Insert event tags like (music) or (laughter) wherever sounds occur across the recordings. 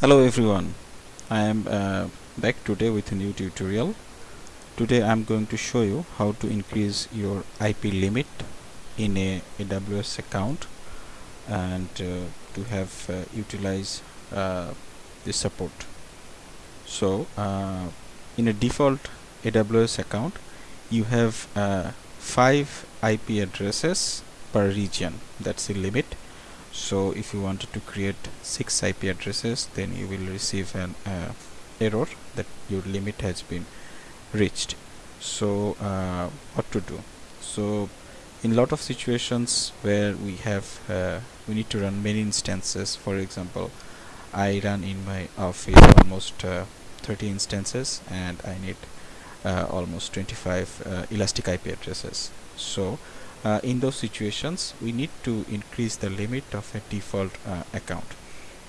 Hello everyone, I am uh, back today with a new tutorial. Today I am going to show you how to increase your IP limit in a AWS account and uh, to have uh, utilize uh, the support. So uh, in a default AWS account you have uh, 5 IP addresses per region that's the limit so if you wanted to create six IP addresses then you will receive an uh, error that your limit has been reached. So uh, what to do? So in lot of situations where we have uh, we need to run many instances for example I run in my office almost uh, 30 instances and I need uh, almost 25 uh, elastic IP addresses. So uh, in those situations we need to increase the limit of a default uh, account.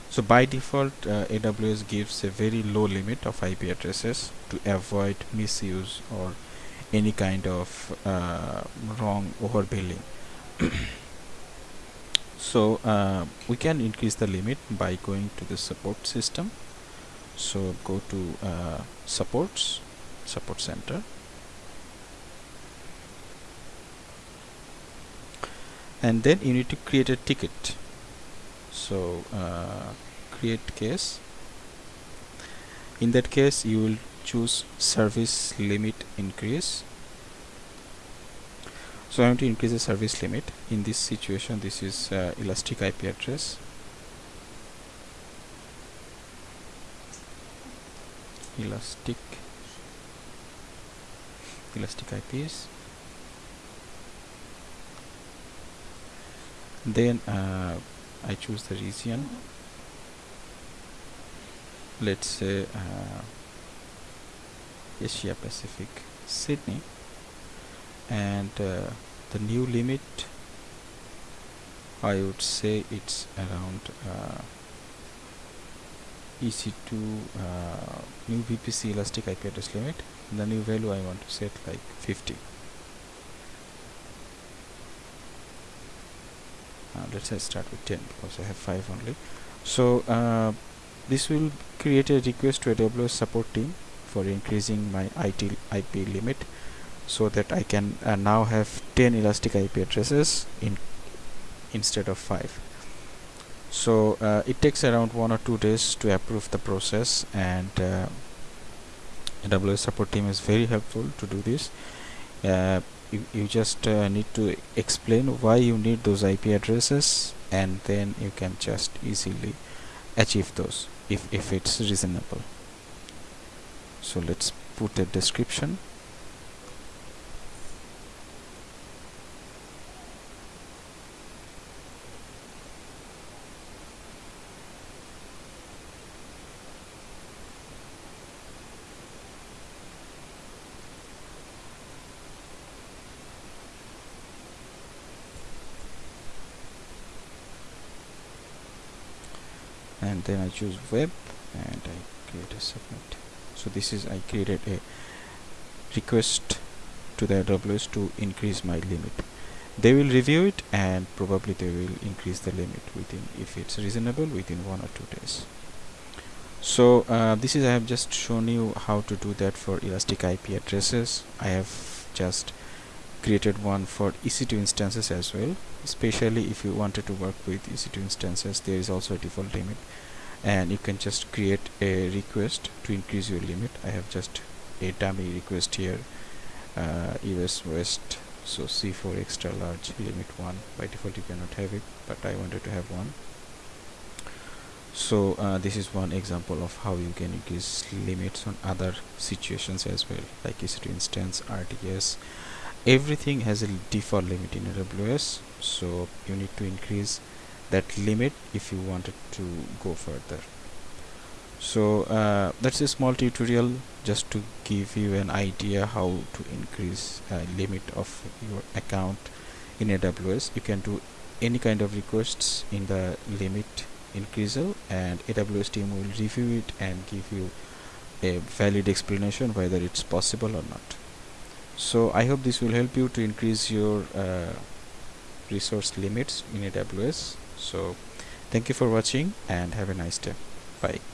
So by default uh, AWS gives a very low limit of IP addresses to avoid misuse or any kind of uh, wrong overbilling. (coughs) So uh, we can increase the limit by going to the support system. So go to supports support center and then you need to create a ticket. So uh, create case. In that case you will choose service limit increase. So I want to increase the service limit. In this situation this is uh, elastic IP address. Elastic. Elastic IPs then uh, I choose the region. Let's say uh, Asia Pacific Sydney. And uh, the new limit I would say it's around uh, EC2 uh, new VPC elastic IP address limit. The new value I want to set like 50 let's say start with 10 because I have 5 only. So uh, this will create a request to AWS support team for increasing my IT IP limit so that I can uh, now have 10 elastic IP addresses in instead of 5 so uh, it takes around one or two days to approve the process and uh, AWS support team is very helpful to do this you, you just uh, need to explain why you need those IP addresses and then you can just easily achieve those if, if it's reasonable. So let's put a description and then I choose web and I create a submit so this is I created a request to the AWS to increase my limit. They will review it and probably they will increase the limit within if it's reasonable within one or two days. So uh, this is I have just shown you how to do that for elastic IP addresses. I have just created one for EC2 instances as well especially if you wanted to work with EC2 instances there is also a default limit. And you can just create a request to increase your limit. I have just a dummy request here uh, US West. So C4 extra large limit 1 by default you cannot have it but I wanted to have one. So uh, this is one example of how you can increase limits on other situations as well like EC2 instance RDS everything has a default limit in AWS so you need to increase that limit if you wanted to go further. So uh, that's a small tutorial just to give you an idea how to increase uh, limit of your account in AWS you can do any kind of requests in the limit increaser and AWS team will review it and give you a valid explanation whether it's possible or not so I hope this will help you to increase your uh, resource limits in AWS so thank you for watching and have a nice day. Bye